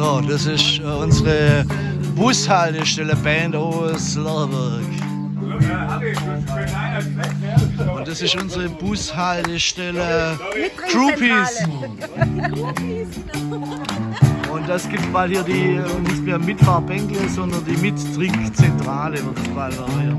So, das ist äh, unsere Bushaltestelle Band aus Lörberg. Und das ist unsere Bushaltestelle Groupies. Und das gibt mal hier die nicht mehr Mitfahrbänkle, sondern die Mittrinkzentrale wird es bald hier.